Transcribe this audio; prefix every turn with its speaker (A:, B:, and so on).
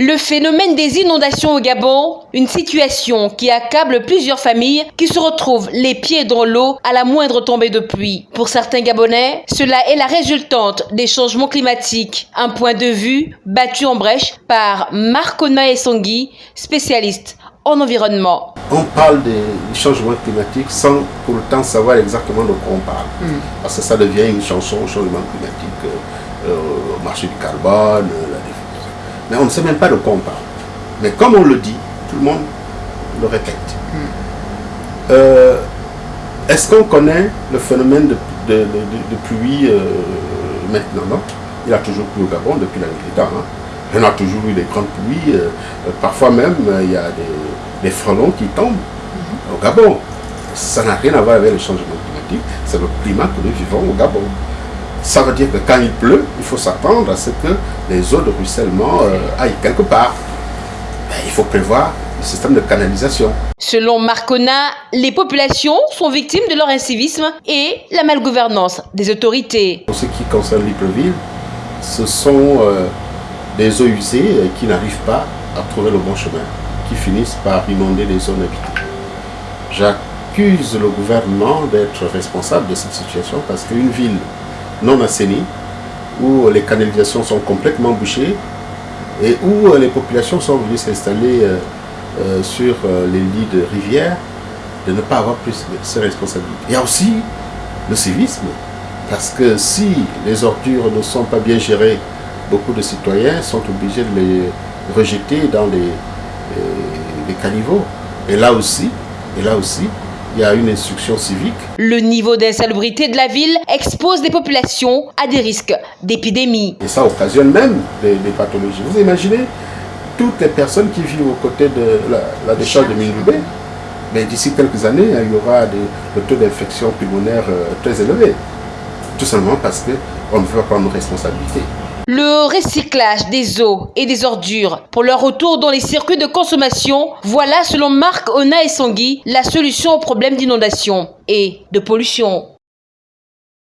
A: Le phénomène des inondations au Gabon, une situation qui accable plusieurs familles qui se retrouvent les pieds dans l'eau à la moindre tombée de pluie. Pour certains Gabonais, cela est la résultante des changements climatiques. Un point de vue battu en brèche par Marcona Essongui, spécialiste en environnement.
B: On parle des changements climatiques sans pour autant savoir exactement de quoi on parle. Hmm. Parce que ça devient une chanson changement climatique, euh, euh, marché du carbone, la mais on ne sait même pas de quoi on parle. Mais comme on le dit, tout le monde le répète. Hmm. Euh, est-ce qu'on connaît le phénomène de, pluie euh, maintenant non? Il a toujours plu au Gabon depuis la nuit des temps. Hein. On a toujours eu des grandes pluies. Euh, parfois même, il y a des, frelons qui tombent hmm. au Gabon. Ça n'a rien à voir avec le changement climatique. C'est le climat que nous vivons au Gabon. Ça veut dire que quand il pleut, il faut s'attendre à ce que les eaux de ruissellement euh, aillent quelque part. Ben, il faut prévoir le système de canalisation.
A: Selon Marcona, les populations sont victimes de leur incivisme et la malgouvernance des autorités.
B: Pour ce qui concerne Libreville, ce sont euh, des eaux usées qui n'arrivent pas à trouver le bon chemin, qui finissent par inonder les zones habitées. J'accuse le gouvernement d'être responsable de cette situation parce qu'une ville non assainis, où les canalisations sont complètement bouchées et où les populations sont venues s'installer euh, euh, sur euh, les lits de rivières, de ne pas avoir plus ces responsabilités. Il y a aussi le civisme, parce que si les ordures ne sont pas bien gérées, beaucoup de citoyens sont obligés de les rejeter dans les, les caniveaux. Et là aussi, et là aussi, il y a une instruction civique.
A: Le niveau d'insalubrité de la ville expose les populations à des risques d'épidémie.
B: Et ça occasionne même des, pathologies. Vous imaginez toutes les personnes qui vivent aux côtés de la, décharge de Mingoubé, mais d'ici quelques années, il y aura des, le taux d'infection pulmonaire euh, très élevé. Tout simplement parce qu'on ne veut pas prendre nos responsabilités.
A: Le recyclage des eaux et des ordures pour leur retour dans les circuits de consommation, voilà selon Marc Ona et Sangui la solution au problème d'inondation et de pollution.